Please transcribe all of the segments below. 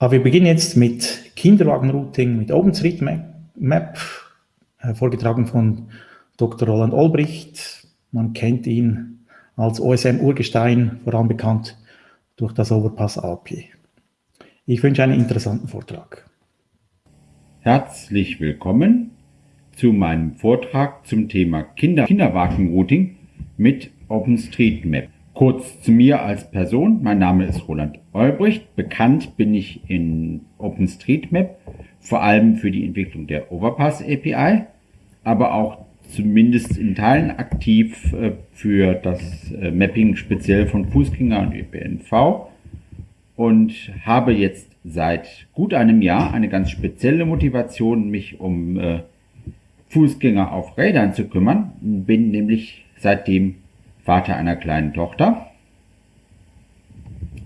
Aber wir beginnen jetzt mit Kinderwagenrouting mit OpenStreetMap, äh, vorgetragen von Dr. Roland Olbricht. Man kennt ihn als OSM-Urgestein, vor allem bekannt durch das Overpass Alpi. Ich wünsche einen interessanten Vortrag. Herzlich willkommen zu meinem Vortrag zum Thema Kinder Kinderwagenrouting mit OpenStreetMap. Kurz zu mir als Person. Mein Name ist Roland Olbricht. Bekannt bin ich in OpenStreetMap, vor allem für die Entwicklung der Overpass API, aber auch zumindest in Teilen aktiv äh, für das äh, Mapping speziell von Fußgänger und ÖPNV und habe jetzt seit gut einem Jahr eine ganz spezielle Motivation, mich um äh, Fußgänger auf Rädern zu kümmern. Bin nämlich seitdem Vater einer kleinen Tochter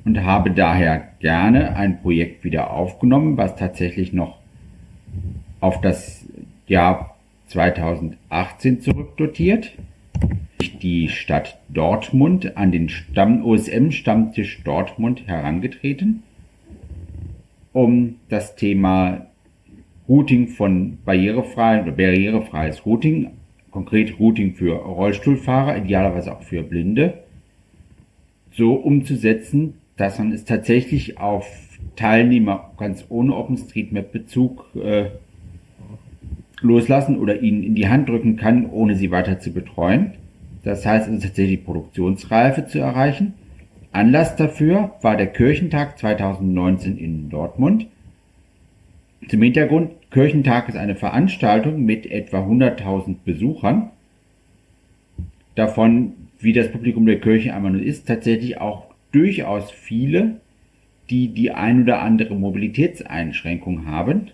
und habe daher gerne ein Projekt wieder aufgenommen, was tatsächlich noch auf das Jahr 2018 zurückdotiert. Die Stadt Dortmund an den Stamm OSM-Stammtisch Dortmund herangetreten, um das Thema Routing von barrierefreien oder barrierefreies Routing konkret Routing für Rollstuhlfahrer, idealerweise auch für Blinde, so umzusetzen, dass man es tatsächlich auf Teilnehmer ganz ohne OpenStreetMap-Bezug äh, loslassen oder ihnen in die Hand drücken kann, ohne sie weiter zu betreuen. Das heißt also tatsächlich Produktionsreife zu erreichen. Anlass dafür war der Kirchentag 2019 in Dortmund. Zum Hintergrund, Kirchentag ist eine Veranstaltung mit etwa 100.000 Besuchern. Davon, wie das Publikum der Kirche einmal nur ist, tatsächlich auch durchaus viele, die die ein oder andere Mobilitätseinschränkung haben,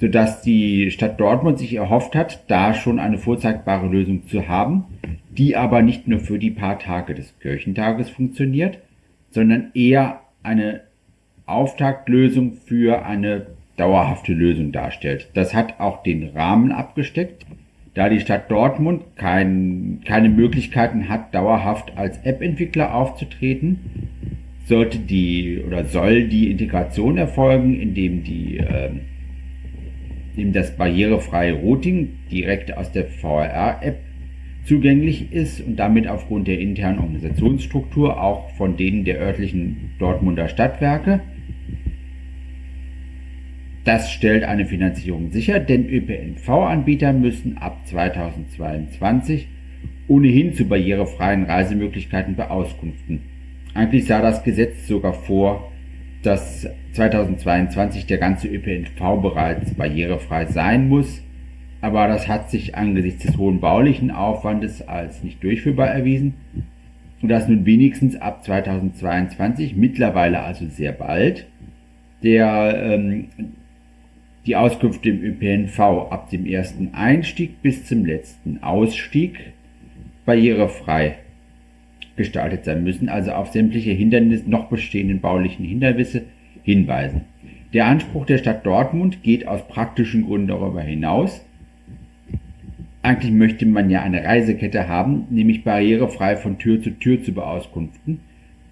sodass die Stadt Dortmund sich erhofft hat, da schon eine vorzeigbare Lösung zu haben, die aber nicht nur für die paar Tage des Kirchentages funktioniert, sondern eher eine Auftaktlösung für eine dauerhafte Lösung darstellt. Das hat auch den Rahmen abgesteckt. Da die Stadt Dortmund kein, keine Möglichkeiten hat, dauerhaft als App-Entwickler aufzutreten, sollte die oder soll die Integration erfolgen, indem die äh, indem das barrierefreie Routing direkt aus der VRR-App zugänglich ist und damit aufgrund der internen Organisationsstruktur auch von denen der örtlichen Dortmunder Stadtwerke das stellt eine Finanzierung sicher, denn ÖPNV-Anbieter müssen ab 2022 ohnehin zu barrierefreien Reisemöglichkeiten beauskunften. Eigentlich sah das Gesetz sogar vor, dass 2022 der ganze ÖPNV bereits barrierefrei sein muss, aber das hat sich angesichts des hohen baulichen Aufwandes als nicht durchführbar erwiesen, sodass nun wenigstens ab 2022, mittlerweile also sehr bald, der ähm, die Auskünfte im ÖPNV ab dem ersten Einstieg bis zum letzten Ausstieg barrierefrei gestaltet sein müssen, also auf sämtliche Hindernisse, noch bestehenden baulichen Hindernisse hinweisen. Der Anspruch der Stadt Dortmund geht aus praktischen Gründen darüber hinaus. Eigentlich möchte man ja eine Reisekette haben, nämlich barrierefrei von Tür zu Tür zu beauskunften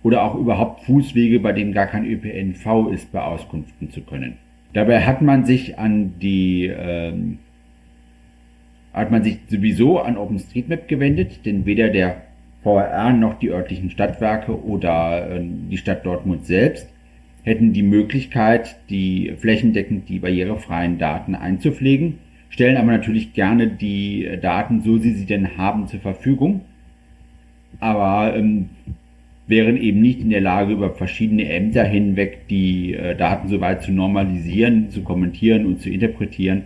oder auch überhaupt Fußwege, bei denen gar kein ÖPNV ist, beauskunften zu können. Dabei hat man sich an die ähm, hat man sich sowieso an OpenStreetMap gewendet, denn weder der VRR noch die örtlichen Stadtwerke oder äh, die Stadt Dortmund selbst hätten die Möglichkeit, die flächendeckend die barrierefreien Daten einzupflegen, stellen aber natürlich gerne die Daten, so sie sie denn haben, zur Verfügung. Aber ähm, wären eben nicht in der Lage, über verschiedene Ämter hinweg die äh, Daten so weit zu normalisieren, zu kommentieren und zu interpretieren,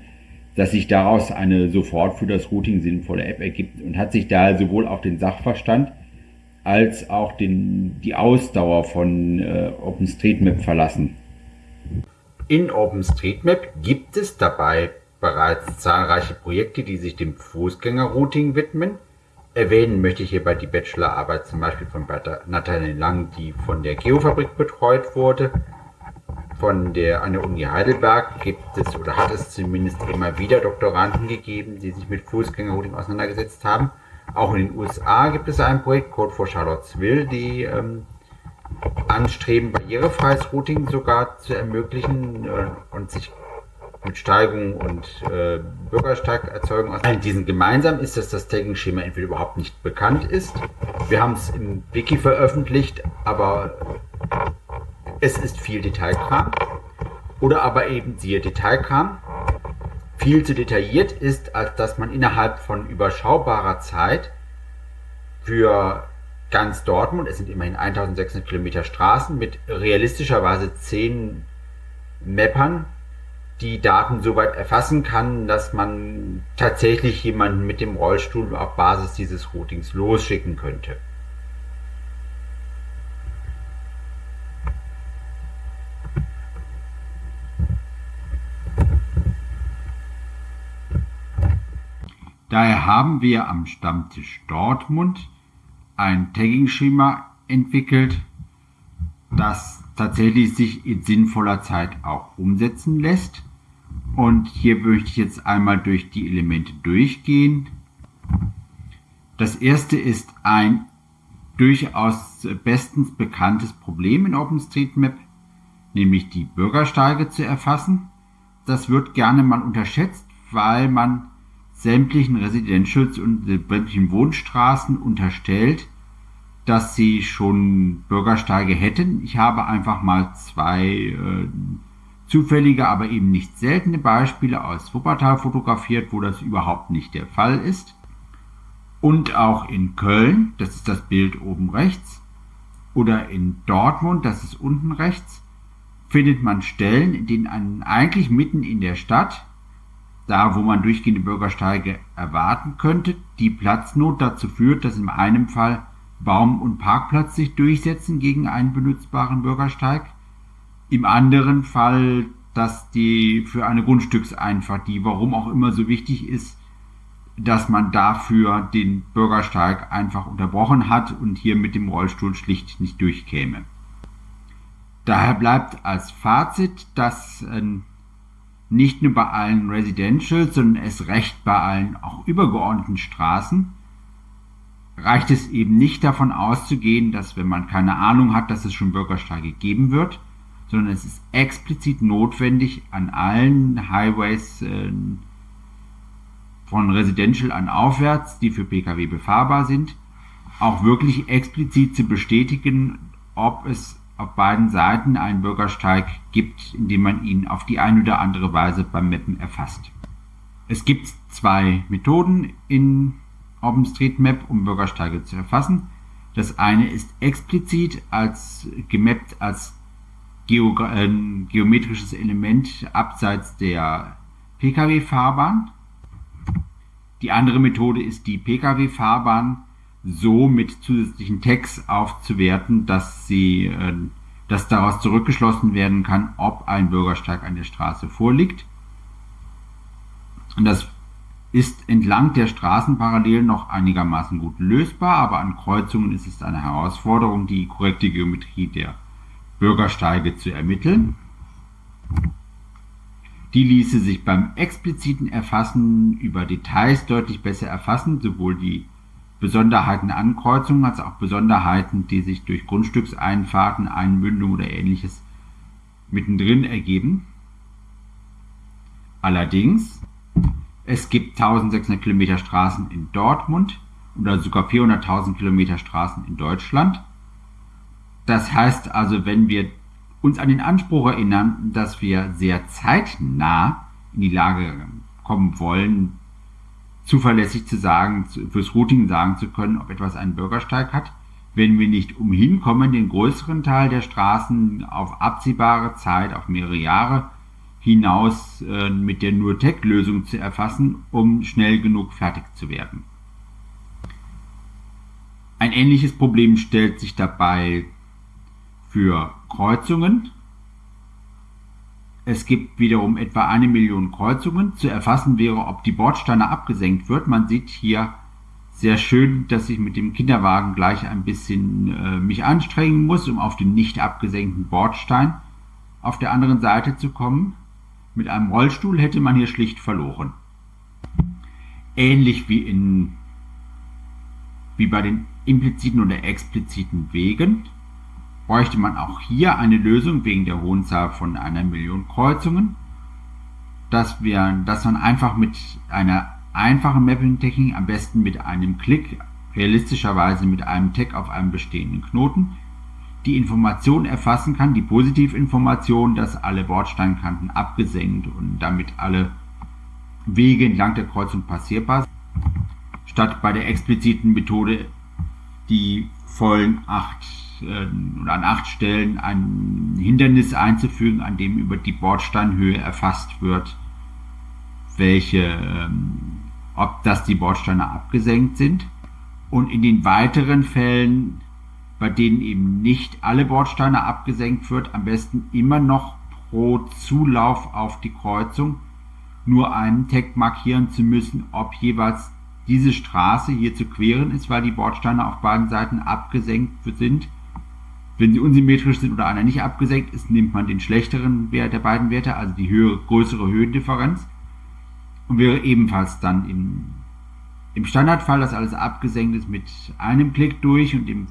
dass sich daraus eine sofort für das Routing sinnvolle App ergibt und hat sich da sowohl auf den Sachverstand als auch den, die Ausdauer von äh, OpenStreetMap verlassen. In OpenStreetMap gibt es dabei bereits zahlreiche Projekte, die sich dem Fußgängerrouting widmen Erwähnen möchte ich hierbei die Bachelorarbeit zum Beispiel von Nathanael Lang, die von der Geofabrik betreut wurde. Von der, an der Uni Heidelberg gibt es oder hat es zumindest immer wieder Doktoranden gegeben, die sich mit Fußgängerrouting auseinandergesetzt haben. Auch in den USA gibt es ein Projekt, Code for Charlottesville, die ähm, anstreben, barrierefreies Routing sogar zu ermöglichen äh, und sich mit Steigung und äh, Bürgersteigerzeugung aus. Diesen gemeinsam ist, dass das Tagging-Schema entweder überhaupt nicht bekannt ist. Wir haben es im Wiki veröffentlicht, aber es ist viel Detailkram. Oder aber eben siehe Detailkram. Viel zu detailliert ist, als dass man innerhalb von überschaubarer Zeit für ganz Dortmund, es sind immerhin 1600 Kilometer Straßen, mit realistischerweise 10 Mappern die Daten soweit erfassen kann, dass man tatsächlich jemanden mit dem Rollstuhl auf Basis dieses Routings losschicken könnte. Daher haben wir am Stammtisch Dortmund ein Tagging-Schema entwickelt, das tatsächlich sich in sinnvoller Zeit auch umsetzen lässt. Und hier möchte ich jetzt einmal durch die Elemente durchgehen. Das erste ist ein durchaus bestens bekanntes Problem in OpenStreetMap, nämlich die Bürgersteige zu erfassen. Das wird gerne mal unterschätzt, weil man sämtlichen Residentials und sämtlichen Wohnstraßen unterstellt, dass sie schon Bürgersteige hätten. Ich habe einfach mal zwei äh, zufällige, aber eben nicht seltene Beispiele aus Wuppertal fotografiert, wo das überhaupt nicht der Fall ist. Und auch in Köln, das ist das Bild oben rechts, oder in Dortmund, das ist unten rechts, findet man Stellen, in denen eigentlich mitten in der Stadt, da wo man durchgehende Bürgersteige erwarten könnte, die Platznot dazu führt, dass in einem Fall Baum und Parkplatz sich durchsetzen gegen einen benutzbaren Bürgersteig. Im anderen Fall, dass die für eine Grundstückseinfahrt, die warum auch immer so wichtig ist, dass man dafür den Bürgersteig einfach unterbrochen hat und hier mit dem Rollstuhl schlicht nicht durchkäme. Daher bleibt als Fazit, dass äh, nicht nur bei allen Residential, sondern es recht bei allen auch übergeordneten Straßen reicht es eben nicht davon auszugehen, dass wenn man keine Ahnung hat, dass es schon Bürgersteige geben wird, sondern es ist explizit notwendig, an allen Highways äh, von Residential an aufwärts, die für Pkw befahrbar sind, auch wirklich explizit zu bestätigen, ob es auf beiden Seiten einen Bürgersteig gibt, indem man ihn auf die eine oder andere Weise beim Mappen erfasst. Es gibt zwei Methoden in OpenStreetMap, um Bürgersteige zu erfassen. Das eine ist explizit als gemappt als Geo äh, geometrisches Element abseits der Pkw-Fahrbahn. Die andere Methode ist die Pkw-Fahrbahn so mit zusätzlichen Tags aufzuwerten, dass sie, äh, dass daraus zurückgeschlossen werden kann, ob ein Bürgersteig an der Straße vorliegt. Und das ist entlang der Straßenparallelen noch einigermaßen gut lösbar, aber an Kreuzungen ist es eine Herausforderung, die korrekte Geometrie der Bürgersteige zu ermitteln. Die ließe sich beim expliziten Erfassen über Details deutlich besser erfassen, sowohl die Besonderheiten an Kreuzungen als auch Besonderheiten, die sich durch Grundstückseinfahrten, Einmündungen oder ähnliches mittendrin ergeben. Allerdings es gibt 1600 Kilometer Straßen in Dortmund oder sogar 400.000 Kilometer Straßen in Deutschland. Das heißt also, wenn wir uns an den Anspruch erinnern, dass wir sehr zeitnah in die Lage kommen wollen, zuverlässig zu sagen, fürs Routing sagen zu können, ob etwas einen Bürgersteig hat, wenn wir nicht umhin kommen, den größeren Teil der Straßen auf absehbare Zeit, auf mehrere Jahre hinaus äh, mit der Nur-Tech-Lösung zu erfassen, um schnell genug fertig zu werden. Ein ähnliches Problem stellt sich dabei für Kreuzungen. Es gibt wiederum etwa eine Million Kreuzungen. Zu erfassen wäre, ob die Bordsteine abgesenkt wird. Man sieht hier sehr schön, dass ich mit dem Kinderwagen gleich ein bisschen äh, mich anstrengen muss, um auf den nicht abgesenkten Bordstein auf der anderen Seite zu kommen. Mit einem Rollstuhl hätte man hier schlicht verloren. Ähnlich wie, in, wie bei den impliziten oder expliziten Wegen bräuchte man auch hier eine Lösung wegen der hohen Zahl von einer Million Kreuzungen, dass, wir, dass man einfach mit einer einfachen Mapping-Technik, am besten mit einem Klick, realistischerweise mit einem Tag auf einem bestehenden Knoten, die Information erfassen kann, die Positivinformation, dass alle Bordsteinkanten abgesenkt und damit alle Wege entlang der Kreuzung passierbar sind, statt bei der expliziten Methode die vollen acht äh, oder an acht Stellen ein Hindernis einzufügen, an dem über die Bordsteinhöhe erfasst wird, welche, ähm, ob das die Bordsteine abgesenkt sind. Und in den weiteren Fällen, bei denen eben nicht alle Bordsteine abgesenkt wird, am besten immer noch pro Zulauf auf die Kreuzung nur einen Tag markieren zu müssen, ob jeweils diese Straße hier zu queren ist, weil die Bordsteine auf beiden Seiten abgesenkt sind. Wenn sie unsymmetrisch sind oder einer nicht abgesenkt ist, nimmt man den schlechteren Wert der beiden Werte, also die höhere, größere Höhendifferenz. Und wäre ebenfalls dann im, im Standardfall, dass alles abgesenkt ist, mit einem Klick durch und im,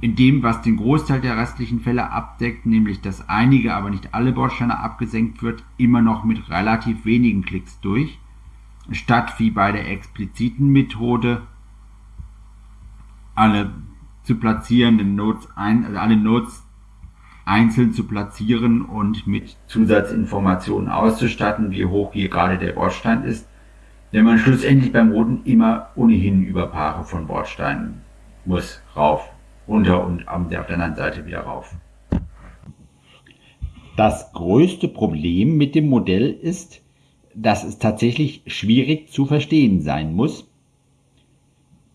in dem, was den Großteil der restlichen Fälle abdeckt, nämlich dass einige, aber nicht alle Bordsteine abgesenkt wird, immer noch mit relativ wenigen Klicks durch statt wie bei der expliziten Methode alle zu platzierenden Nodes ein, also alle Nodes einzeln zu platzieren und mit Zusatzinformationen auszustatten, wie hoch hier gerade der Bordstein ist, wenn man schlussendlich beim Roten immer ohnehin über Paare von Bordsteinen muss, rauf, runter und auf der anderen Seite wieder rauf. Das größte Problem mit dem Modell ist, dass es tatsächlich schwierig zu verstehen sein muss.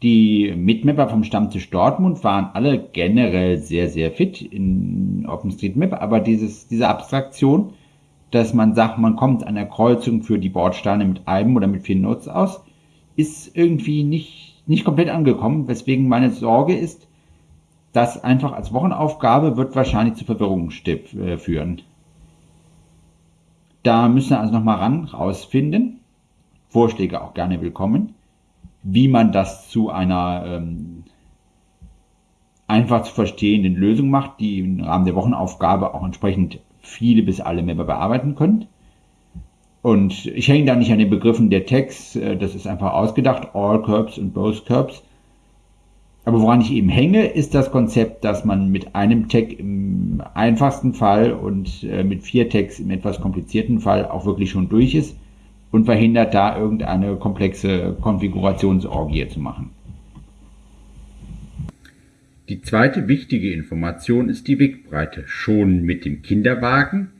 Die Mitmapper vom Stammtisch Dortmund waren alle generell sehr, sehr fit in OpenStreetMap, aber dieses, diese Abstraktion, dass man sagt, man kommt an der Kreuzung für die Bordsteine mit einem oder mit vier Notes aus, ist irgendwie nicht, nicht komplett angekommen, weswegen meine Sorge ist, dass einfach als Wochenaufgabe wird wahrscheinlich zu Verwirrung äh, führen. Da müssen wir also nochmal ran, rausfinden. Vorschläge auch gerne willkommen. Wie man das zu einer ähm, einfach zu verstehenden Lösung macht, die im Rahmen der Wochenaufgabe auch entsprechend viele bis alle Member bearbeiten können. Und ich hänge da nicht an den Begriffen der Tags, äh, das ist einfach ausgedacht, all Curbs und both Curbs. Aber woran ich eben hänge, ist das Konzept, dass man mit einem Tag im einfachsten Fall und äh, mit vier Tags im etwas komplizierten Fall auch wirklich schon durch ist und verhindert da irgendeine komplexe Konfigurationsorgie zu machen. Die zweite wichtige Information ist die Wegbreite. Schon mit dem Kinderwagen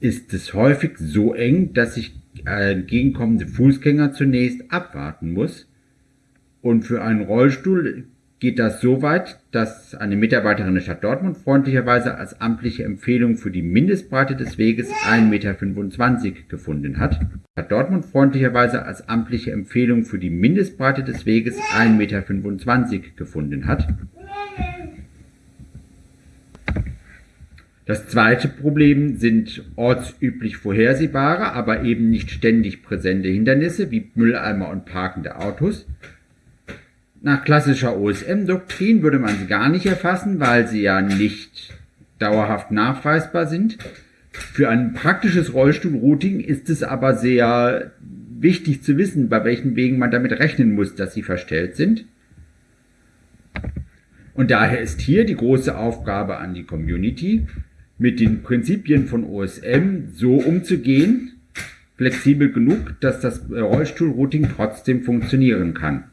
ist es häufig so eng, dass ich entgegenkommende Fußgänger zunächst abwarten muss. Und für einen Rollstuhl geht das so weit, dass eine Mitarbeiterin der Stadt Dortmund freundlicherweise als amtliche Empfehlung für die Mindestbreite des Weges 1,25 Meter gefunden hat. Stadt Dortmund freundlicherweise als amtliche Empfehlung für die Mindestbreite des Weges 1,25 Meter gefunden hat. Das zweite Problem sind ortsüblich vorhersehbare, aber eben nicht ständig präsente Hindernisse wie Mülleimer und parkende Autos. Nach klassischer OSM-Doktrin würde man sie gar nicht erfassen, weil sie ja nicht dauerhaft nachweisbar sind. Für ein praktisches Rollstuhlrouting ist es aber sehr wichtig zu wissen, bei welchen Wegen man damit rechnen muss, dass sie verstellt sind. Und daher ist hier die große Aufgabe an die Community, mit den Prinzipien von OSM so umzugehen, flexibel genug, dass das Rollstuhlrouting trotzdem funktionieren kann.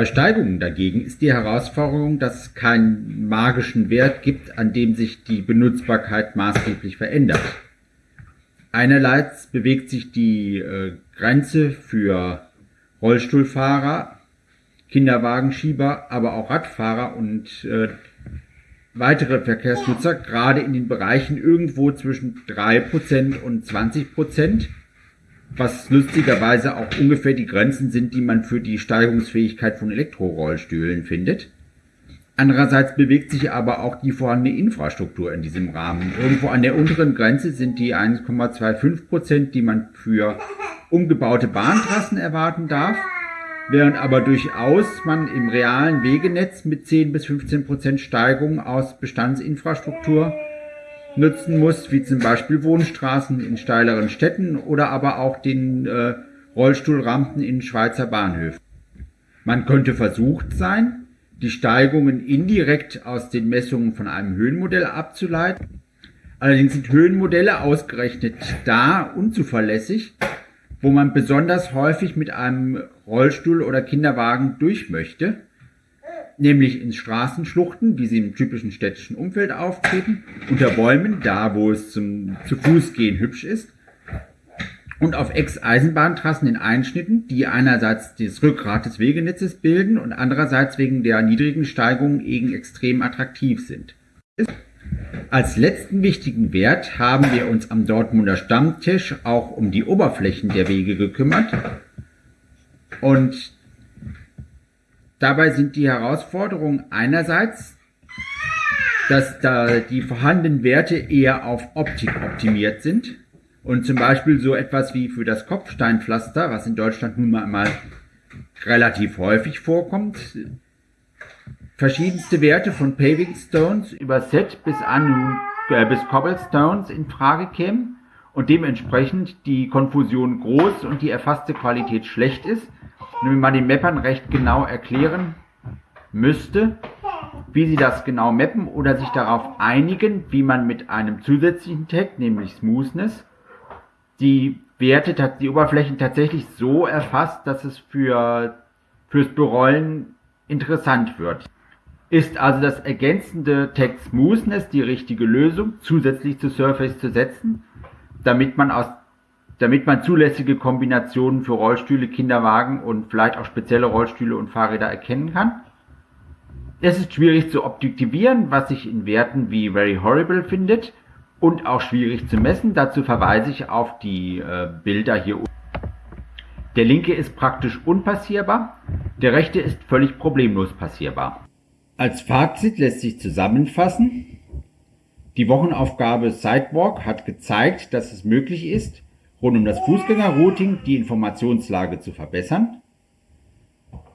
Bei Steigungen dagegen ist die Herausforderung, dass es keinen magischen Wert gibt, an dem sich die Benutzbarkeit maßgeblich verändert. Einerseits bewegt sich die äh, Grenze für Rollstuhlfahrer, Kinderwagenschieber, aber auch Radfahrer und äh, weitere Verkehrsnutzer gerade in den Bereichen irgendwo zwischen 3% und 20% was lustigerweise auch ungefähr die Grenzen sind, die man für die Steigerungsfähigkeit von Elektrorollstühlen findet. Andererseits bewegt sich aber auch die vorhandene Infrastruktur in diesem Rahmen. Irgendwo an der unteren Grenze sind die 1,25 Prozent, die man für umgebaute Bahntrassen erwarten darf, während aber durchaus man im realen Wegenetz mit 10 bis 15 Prozent Steigung aus Bestandsinfrastruktur nutzen muss, wie zum Beispiel Wohnstraßen in steileren Städten oder aber auch den äh, Rollstuhlrampen in Schweizer Bahnhöfen. Man könnte versucht sein, die Steigungen indirekt aus den Messungen von einem Höhenmodell abzuleiten. Allerdings sind Höhenmodelle ausgerechnet da unzuverlässig, wo man besonders häufig mit einem Rollstuhl oder Kinderwagen durch möchte, nämlich in Straßenschluchten, wie sie im typischen städtischen Umfeld auftreten, unter Bäumen, da wo es zum zu Fuß gehen hübsch ist, und auf Ex-Eisenbahntrassen in Einschnitten, die einerseits das Rückgrat des Wegenetzes bilden und andererseits wegen der niedrigen Steigung eben extrem attraktiv sind. Als letzten wichtigen Wert haben wir uns am Dortmunder Stammtisch auch um die Oberflächen der Wege gekümmert und dabei sind die Herausforderungen einerseits, dass da die vorhandenen Werte eher auf Optik optimiert sind. Und zum Beispiel so etwas wie für das Kopfsteinpflaster, was in Deutschland nun mal relativ häufig vorkommt, verschiedenste Werte von Paving Stones über Set bis an äh, bis Cobblestones in Frage kämen und dementsprechend die Konfusion groß und die erfasste Qualität schlecht ist, man den Mappern recht genau erklären müsste, wie sie das genau mappen oder sich darauf einigen, wie man mit einem zusätzlichen Tag, nämlich Smoothness, die Werte, die Oberflächen tatsächlich so erfasst, dass es für, fürs Berollen interessant wird. Ist also das ergänzende Text Smoothness die richtige Lösung, zusätzlich zu Surface zu setzen, damit man aus damit man zulässige Kombinationen für Rollstühle, Kinderwagen und vielleicht auch spezielle Rollstühle und Fahrräder erkennen kann. Es ist schwierig zu objektivieren, was sich in Werten wie very horrible findet, und auch schwierig zu messen. Dazu verweise ich auf die äh, Bilder hier unten. Der linke ist praktisch unpassierbar, der rechte ist völlig problemlos passierbar. Als Fazit lässt sich zusammenfassen, die Wochenaufgabe Sidewalk hat gezeigt, dass es möglich ist, rund um das Fußgängerrouting die Informationslage zu verbessern.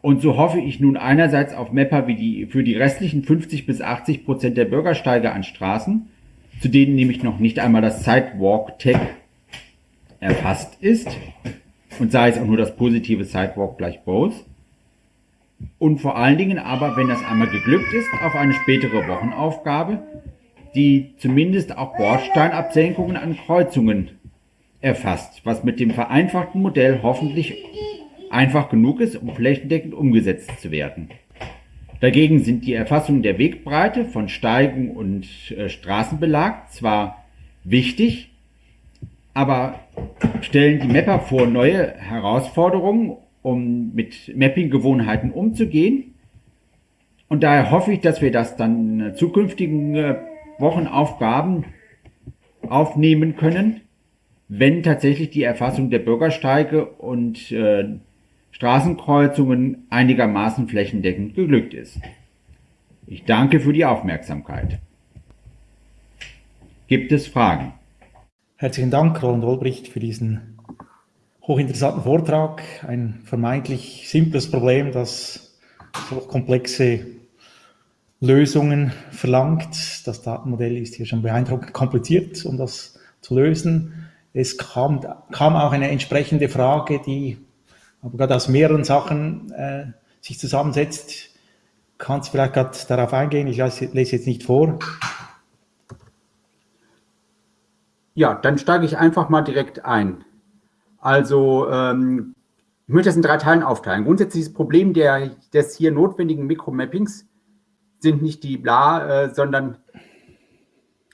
Und so hoffe ich nun einerseits auf Mapper wie die, für die restlichen 50 bis 80 Prozent der Bürgersteige an Straßen zu denen nämlich noch nicht einmal das Sidewalk-Tag erfasst ist und sei es auch nur das positive Sidewalk gleich both. Und vor allen Dingen aber, wenn das einmal geglückt ist, auf eine spätere Wochenaufgabe, die zumindest auch Bordsteinabsenkungen an Kreuzungen erfasst, was mit dem vereinfachten Modell hoffentlich einfach genug ist, um flächendeckend umgesetzt zu werden. Dagegen sind die Erfassungen der Wegbreite von Steigen und äh, Straßenbelag zwar wichtig, aber stellen die Mapper vor neue Herausforderungen, um mit Mapping-Gewohnheiten umzugehen. Und daher hoffe ich, dass wir das dann in zukünftigen äh, Wochenaufgaben aufnehmen können, wenn tatsächlich die Erfassung der Bürgersteige und äh, Straßenkreuzungen einigermaßen flächendeckend geglückt ist. Ich danke für die Aufmerksamkeit. Gibt es Fragen? Herzlichen Dank, Roland Olbricht, für diesen hochinteressanten Vortrag. Ein vermeintlich simples Problem, das so komplexe Lösungen verlangt. Das Datenmodell ist hier schon beeindruckend kompliziert, um das zu lösen. Es kam, kam auch eine entsprechende Frage, die aber gerade aus mehreren Sachen äh, sich zusammensetzt. Kannst du vielleicht gerade darauf eingehen? Ich lese jetzt nicht vor. Ja, dann steige ich einfach mal direkt ein. Also, ähm, ich möchte das in drei Teilen aufteilen. Grundsätzlich das Problem der, des hier notwendigen Mikromappings sind nicht die bla, äh, sondern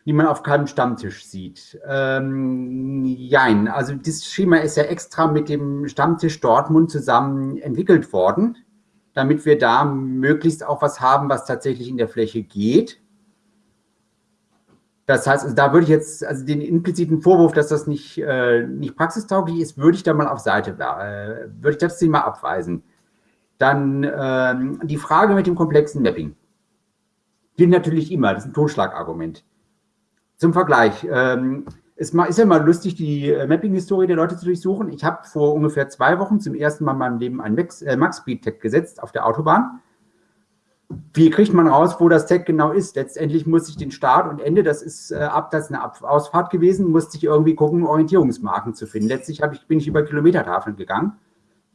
die man auf keinem Stammtisch sieht. Ähm, jein, also das Schema ist ja extra mit dem Stammtisch Dortmund zusammen entwickelt worden, damit wir da möglichst auch was haben, was tatsächlich in der Fläche geht. Das heißt, also da würde ich jetzt, also den impliziten Vorwurf, dass das nicht, äh, nicht praxistauglich ist, würde ich da mal auf Seite, äh, würde ich das mal abweisen. Dann ähm, die Frage mit dem komplexen Mapping. gilt natürlich immer. Das ist ein Totschlagargument. Zum Vergleich. Ähm, es ist ja mal lustig, die äh, Mapping-Historie der Leute zu durchsuchen. Ich habe vor ungefähr zwei Wochen zum ersten Mal in meinem Leben ein äh, Max-Speed-Tag gesetzt auf der Autobahn. Wie kriegt man raus, wo das Tag genau ist? Letztendlich muss ich den Start und Ende, das ist äh, ab, das ist eine Ausfahrt gewesen, musste ich irgendwie gucken, Orientierungsmarken zu finden. Letztlich ich, bin ich über Kilometertafeln gegangen.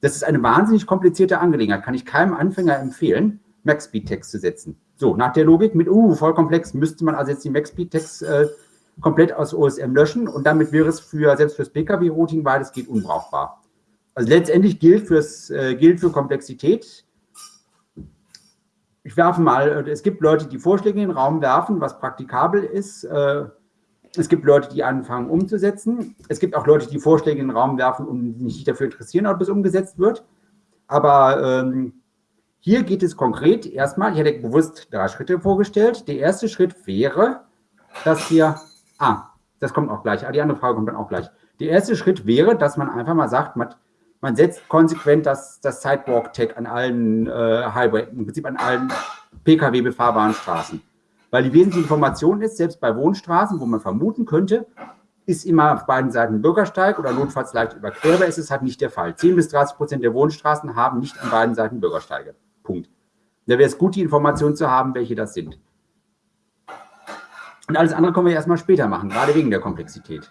Das ist eine wahnsinnig komplizierte Angelegenheit, kann ich keinem Anfänger empfehlen, Max-Speed-Tags zu setzen. So, nach der Logik mit, uh, voll komplex, müsste man also jetzt die Max-Speed-Tags äh, komplett aus OSM löschen und damit wäre es für, selbst fürs Pkw-Routing weitestgehend unbrauchbar. Also letztendlich gilt, fürs, äh, gilt für Komplexität. Ich werfe mal, es gibt Leute, die Vorschläge in den Raum werfen, was praktikabel ist. Äh, es gibt Leute, die anfangen umzusetzen. Es gibt auch Leute, die Vorschläge in den Raum werfen und sich nicht dafür interessieren, ob es umgesetzt wird. Aber ähm, hier geht es konkret erstmal, ich hätte bewusst drei Schritte vorgestellt. Der erste Schritt wäre, dass wir Ah, das kommt auch gleich. Ah, die andere Frage kommt dann auch gleich. Der erste Schritt wäre, dass man einfach mal sagt, man, man setzt konsequent das, das Sidewalk-Tag an allen äh, Highway, im Prinzip an allen Pkw befahrbaren Straßen. Weil die wesentliche Information ist, selbst bei Wohnstraßen, wo man vermuten könnte, ist immer auf beiden Seiten Bürgersteig oder notfalls leicht überquerbar, ist es halt nicht der Fall. 10 bis 30 Prozent der Wohnstraßen haben nicht an beiden Seiten Bürgersteige. Punkt. Da wäre es gut, die Information zu haben, welche das sind. Und alles andere können wir erstmal später machen, gerade wegen der Komplexität.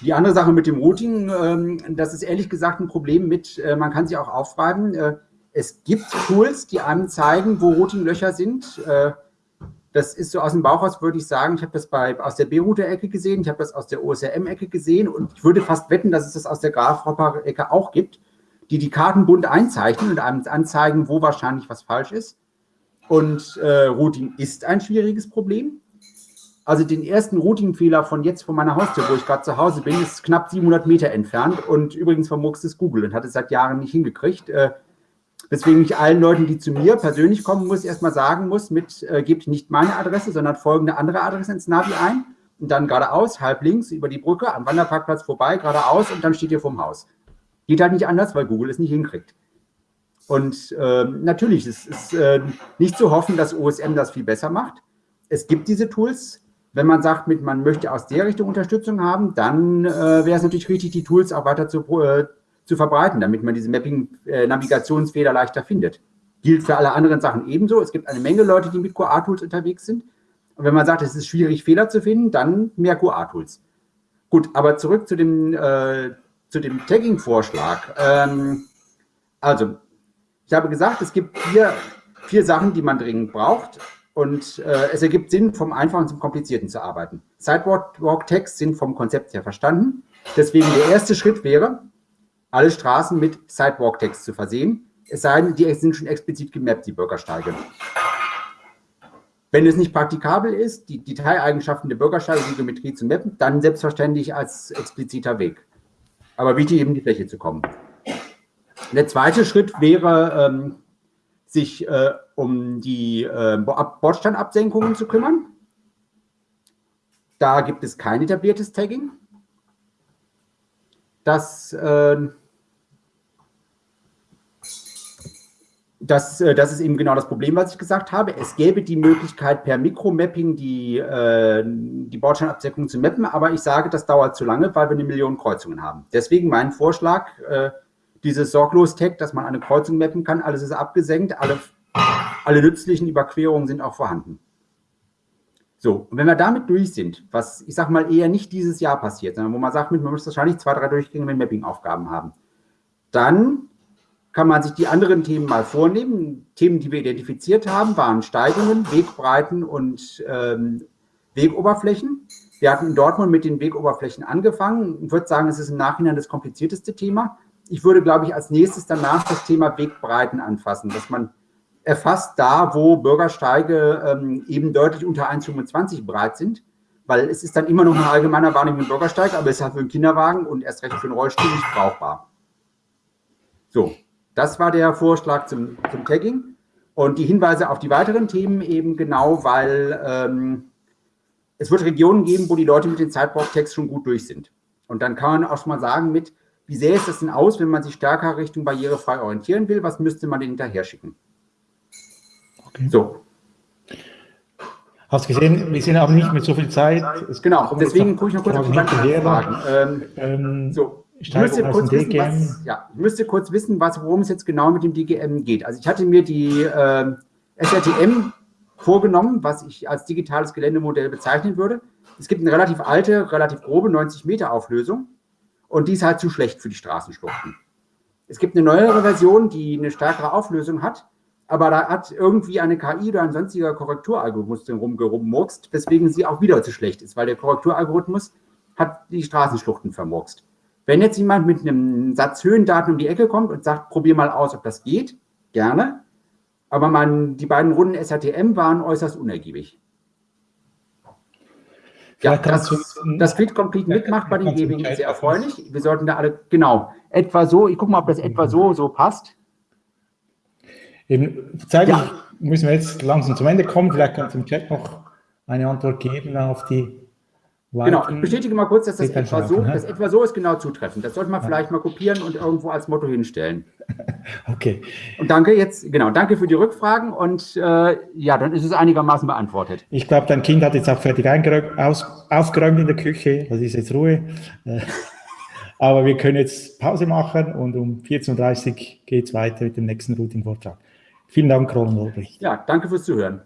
Die andere Sache mit dem Routing, ähm, das ist ehrlich gesagt ein Problem mit, äh, man kann sich auch aufschreiben, äh, es gibt Tools, die einem zeigen, wo Routinglöcher sind. Äh, das ist so aus dem Bauch aus, würde ich sagen, ich habe das bei, aus der B-Router-Ecke gesehen, ich habe das aus der OSRM-Ecke gesehen und ich würde fast wetten, dass es das aus der Grafhopper-Ecke auch gibt, die die Karten bunt einzeichnen und einem anzeigen, wo wahrscheinlich was falsch ist. Und äh, Routing ist ein schwieriges Problem. Also den ersten Routing-Fehler von jetzt von meiner Haustür, wo ich gerade zu Hause bin, ist knapp 700 Meter entfernt und übrigens vermurkst es Google und hat es seit Jahren nicht hingekriegt. Äh, Deswegen ich allen Leuten, die zu mir persönlich kommen, muss erstmal sagen muss, mit äh, gebt nicht meine Adresse, sondern folgende andere Adresse ins Navi ein und dann geradeaus, halb links über die Brücke, am Wanderparkplatz vorbei, geradeaus und dann steht ihr vorm Haus. Geht halt nicht anders, weil Google es nicht hinkriegt. Und äh, natürlich, es ist äh, nicht zu hoffen, dass OSM das viel besser macht. Es gibt diese Tools, wenn man sagt, mit, man möchte aus der Richtung Unterstützung haben, dann äh, wäre es natürlich richtig, die Tools auch weiter zu, äh, zu verbreiten, damit man diese Mapping-Navigationsfehler äh, leichter findet. Gilt für alle anderen Sachen ebenso. Es gibt eine Menge Leute, die mit QA-Tools unterwegs sind. Und wenn man sagt, es ist schwierig, Fehler zu finden, dann mehr QA-Tools. Gut, aber zurück zu dem, äh, dem Tagging-Vorschlag. Ähm, also, ich habe gesagt, es gibt vier, vier Sachen, die man dringend braucht. Und äh, es ergibt Sinn, vom Einfachen zum Komplizierten zu arbeiten. Sidewalk-Tags sind vom Konzept her verstanden. Deswegen der erste Schritt wäre, alle Straßen mit Sidewalk-Tags zu versehen. Es sei denn, die sind schon explizit gemappt, die Bürgersteige. Wenn es nicht praktikabel ist, die Detaileigenschaften der Bürgersteige, die Geometrie zu mappen, dann selbstverständlich als expliziter Weg. Aber wichtig eben die Fläche zu kommen. Der zweite Schritt wäre, ähm, sich äh, um die äh, Bordsteinabsenkungen zu kümmern. Da gibt es kein etabliertes Tagging. Das, äh, das, äh, das ist eben genau das Problem, was ich gesagt habe. Es gäbe die Möglichkeit, per Mikromapping die, äh, die Bordsteinabsenkung zu mappen, aber ich sage, das dauert zu lange, weil wir eine Million Kreuzungen haben. Deswegen mein Vorschlag, äh, dieses Sorglos-Tag, dass man eine Kreuzung mappen kann, alles ist abgesenkt, alle, alle nützlichen Überquerungen sind auch vorhanden. So, und wenn wir damit durch sind, was ich sage mal eher nicht dieses Jahr passiert, sondern wo man sagt, man muss wahrscheinlich zwei, drei Durchgänge mit Mapping-Aufgaben haben, dann kann man sich die anderen Themen mal vornehmen. Themen, die wir identifiziert haben, waren Steigungen, Wegbreiten und ähm, Wegoberflächen. Wir hatten in Dortmund mit den Wegoberflächen angefangen. Ich würde sagen, es ist im Nachhinein das komplizierteste Thema ich würde, glaube ich, als nächstes danach das Thema Wegbreiten anfassen, dass man erfasst da, wo Bürgersteige ähm, eben deutlich unter 1,25 breit sind, weil es ist dann immer noch ein allgemeiner Wahrnehmung Bürgersteig, aber es ist halt für einen Kinderwagen und erst recht für einen Rollstuhl nicht brauchbar. So, das war der Vorschlag zum, zum Tagging und die Hinweise auf die weiteren Themen eben genau, weil ähm, es wird Regionen geben, wo die Leute mit den Sidewalk-Tags schon gut durch sind. Und dann kann man auch schon mal sagen mit, wie sähe es das denn aus, wenn man sich stärker Richtung barrierefrei orientieren will? Was müsste man denn hinterher schicken? Okay. So. Hast gesehen, wir sind aber nicht mit so viel Zeit. Es genau, deswegen gucke ich noch kurz auf die Fragen. Ähm, ähm, so, ich müsste, kurz wissen, was, ja, ich müsste kurz wissen, was, worum es jetzt genau mit dem DGM geht. Also ich hatte mir die äh, SRTM vorgenommen, was ich als digitales Geländemodell bezeichnen würde. Es gibt eine relativ alte, relativ grobe 90 Meter Auflösung und die ist halt zu schlecht für die Straßenschluchten. Es gibt eine neuere Version, die eine stärkere Auflösung hat, aber da hat irgendwie eine KI oder ein sonstiger Korrekturalgorithmus drin rumgemurkst, weswegen sie auch wieder zu schlecht ist, weil der Korrekturalgorithmus hat die Straßenschluchten vermurkst. Wenn jetzt jemand mit einem Satz Höhendaten um die Ecke kommt und sagt, probier mal aus, ob das geht, gerne. Aber man, die beiden Runden SATM waren äußerst unergiebig. Ja, das, das Fit Complete mitmacht bei den ist sehr erfreulich. Wir sollten da alle, genau, etwa so, ich gucke mal, ob das etwa so, so passt. Eben, zeitlich ja. müssen wir jetzt langsam zum Ende kommen. Vielleicht kannst du im Chat noch eine Antwort geben auf die Genau, ich bestätige mal kurz, dass das etwa so, das etwa so ist genau zutreffend. Das sollte man vielleicht mal kopieren und irgendwo als Motto hinstellen. Okay. Und danke jetzt, genau, danke für die Rückfragen und äh, ja, dann ist es einigermaßen beantwortet. Ich glaube, dein Kind hat jetzt auch fertig aus, aufgeräumt in der Küche, das ist jetzt Ruhe. Äh, aber wir können jetzt Pause machen und um 14.30 Uhr geht es weiter mit dem nächsten Routing-Vortrag. Vielen Dank, Roland Olbrich. Ja, danke fürs Zuhören.